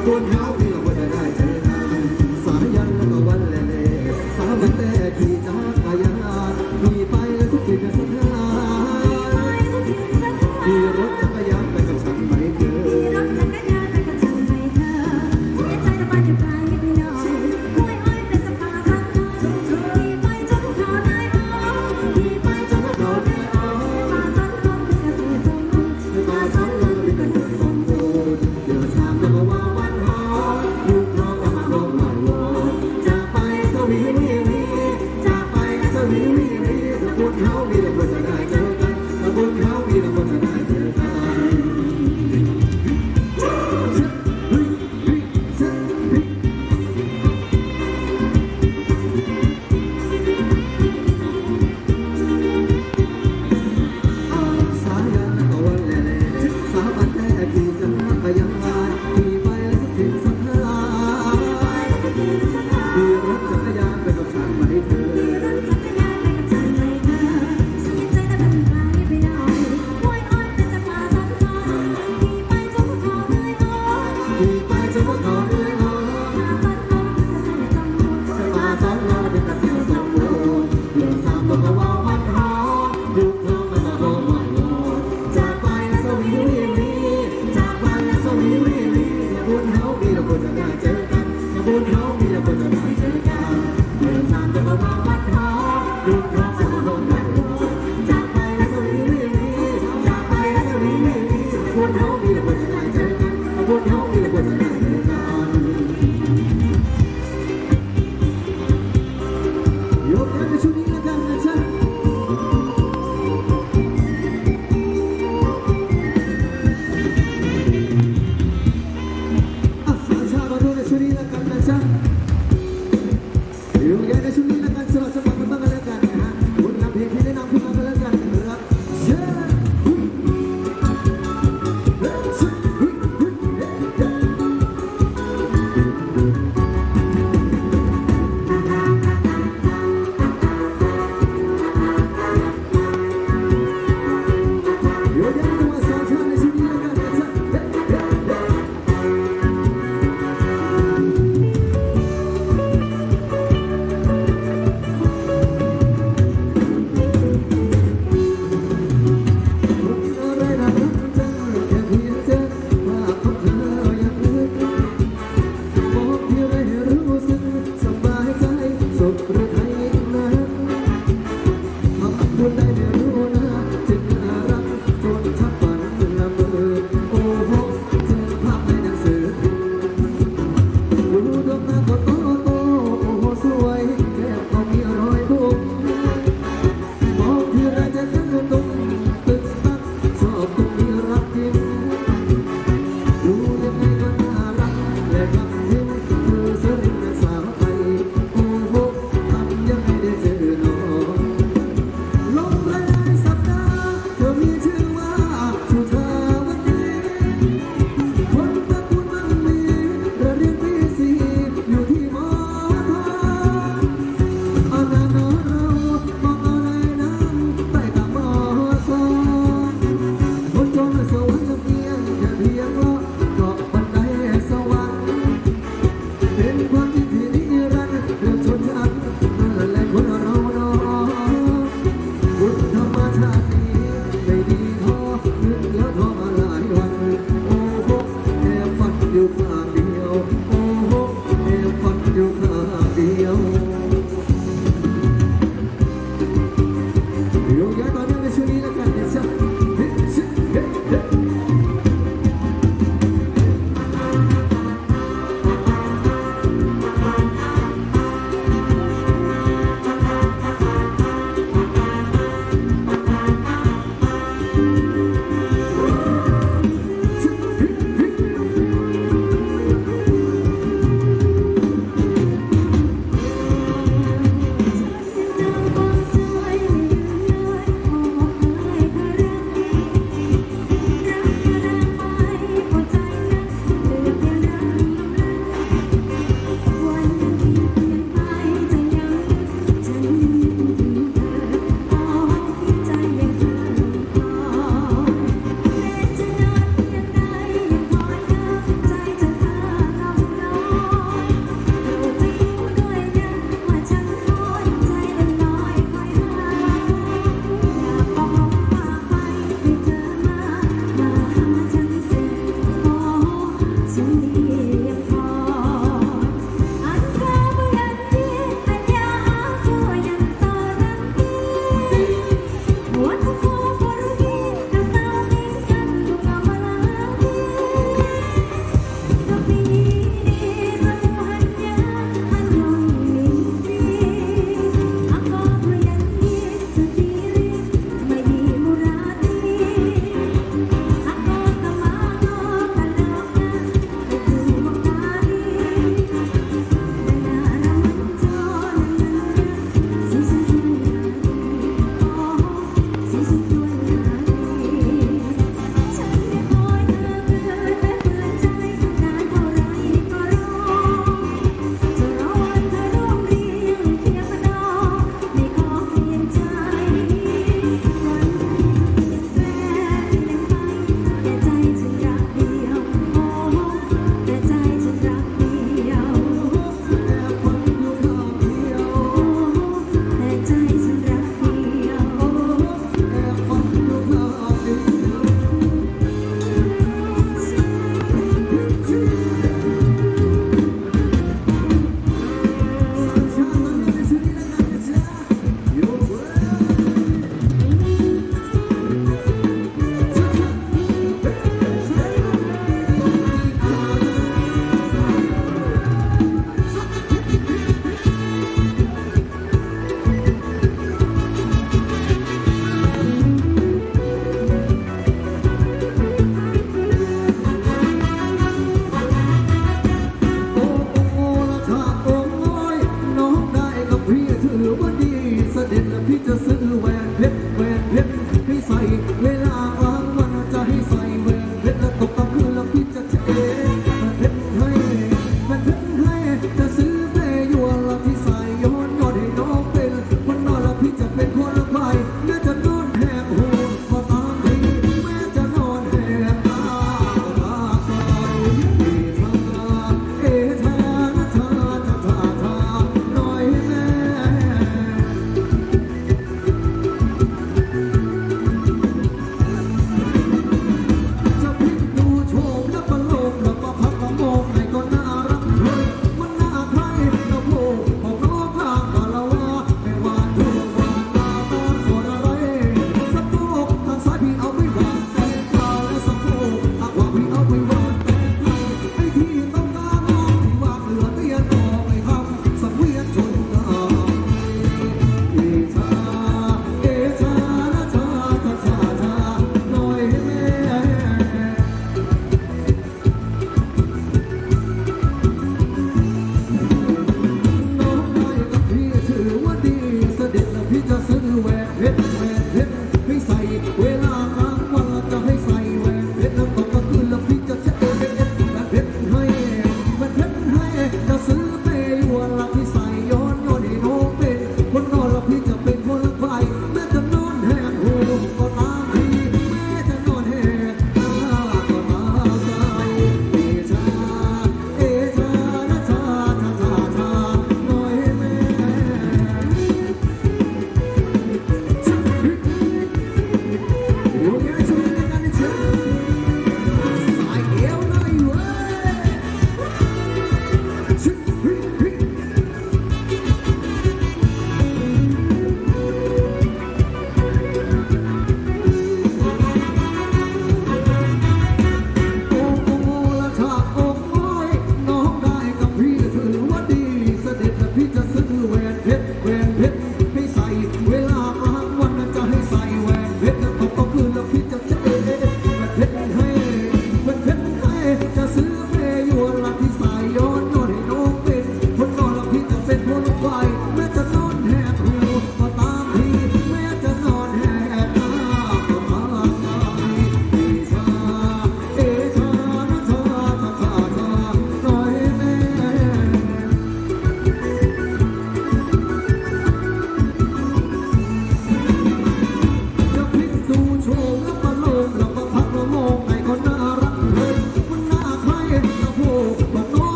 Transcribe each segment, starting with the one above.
กันถ้า คนจะได้เจอกันคนเขามีแต่คนจะไมาเจอกัน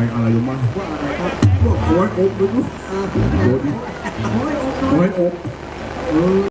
อะไรอะไรลงมาว่าอะไรครับพวกโค้ดโอ๊กดูอ่า